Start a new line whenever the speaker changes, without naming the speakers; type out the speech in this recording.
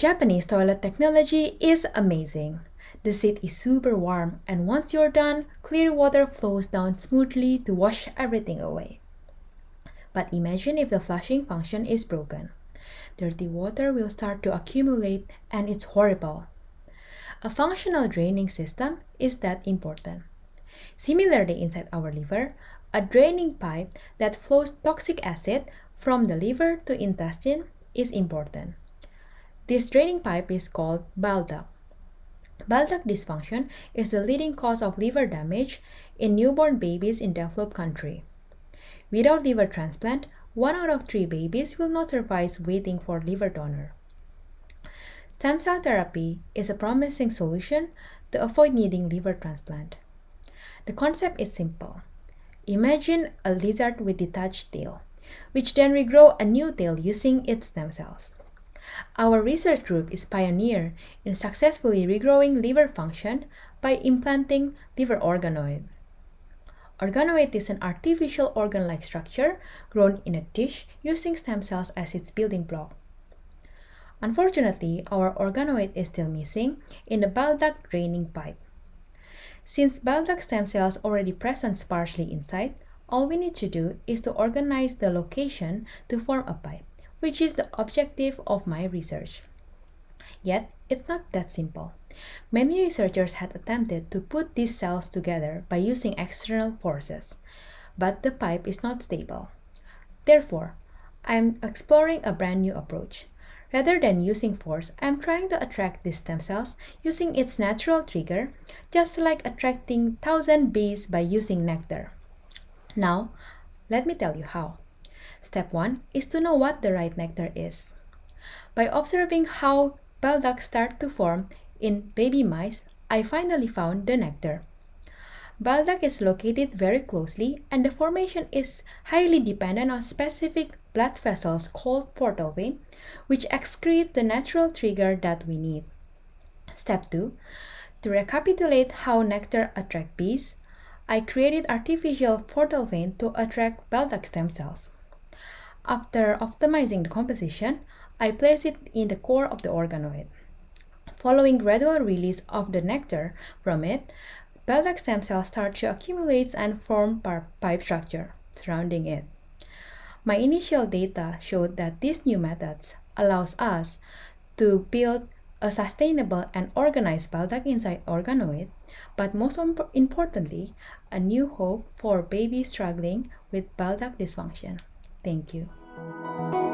Japanese toilet technology is amazing. The seat is super warm, and once you're done, clear water flows down smoothly to wash everything away. But imagine if the flushing function is broken. Dirty water will start to accumulate, and it's horrible. A functional draining system is that important. Similarly, inside our liver, a draining pipe that flows toxic acid from the liver to intestine is important. This draining pipe is called bile. Bile duct dysfunction is the leading cause of liver damage in newborn babies in developed country. Without liver transplant, one out of three babies will not survive waiting for liver donor. Stem cell therapy is a promising solution to avoid needing liver transplant. The concept is simple. Imagine a lizard with detached tail, which then regrow a new tail using its stem cells. Our research group is pioneer in successfully regrowing liver function by implanting liver organoid. Organoid is an artificial organ-like structure grown in a dish using stem cells as its building block. Unfortunately, our organoid is still missing in the bile duct draining pipe. Since bile duct stem cells already present sparsely inside, all we need to do is to organize the location to form a pipe, which is the objective of my research. Yet, it's not that simple. Many researchers had attempted to put these cells together by using external forces, but the pipe is not stable. Therefore, I'm exploring a brand new approach. Rather than using force, I'm trying to attract these stem cells using its natural trigger, just like attracting thousand bees by using nectar. Now, let me tell you how. Step 1 is to know what the right nectar is. By observing how bile ducts start to form in baby mice, I finally found the nectar. Bile duct is located very closely and the formation is highly dependent on specific blood vessels called portal vein, which excrete the natural trigger that we need. Step 2. To recapitulate how nectar attract bees, I created artificial portal vein to attract bile duct stem cells. After optimizing the composition, I place it in the core of the organoid. Following gradual release of the nectar from it, duct stem cells start to accumulate and form pipe structure surrounding it. My initial data showed that these new methods allows us to build a sustainable and organized duct inside organoid, but most importantly, a new hope for babies struggling with duct dysfunction. Thank you.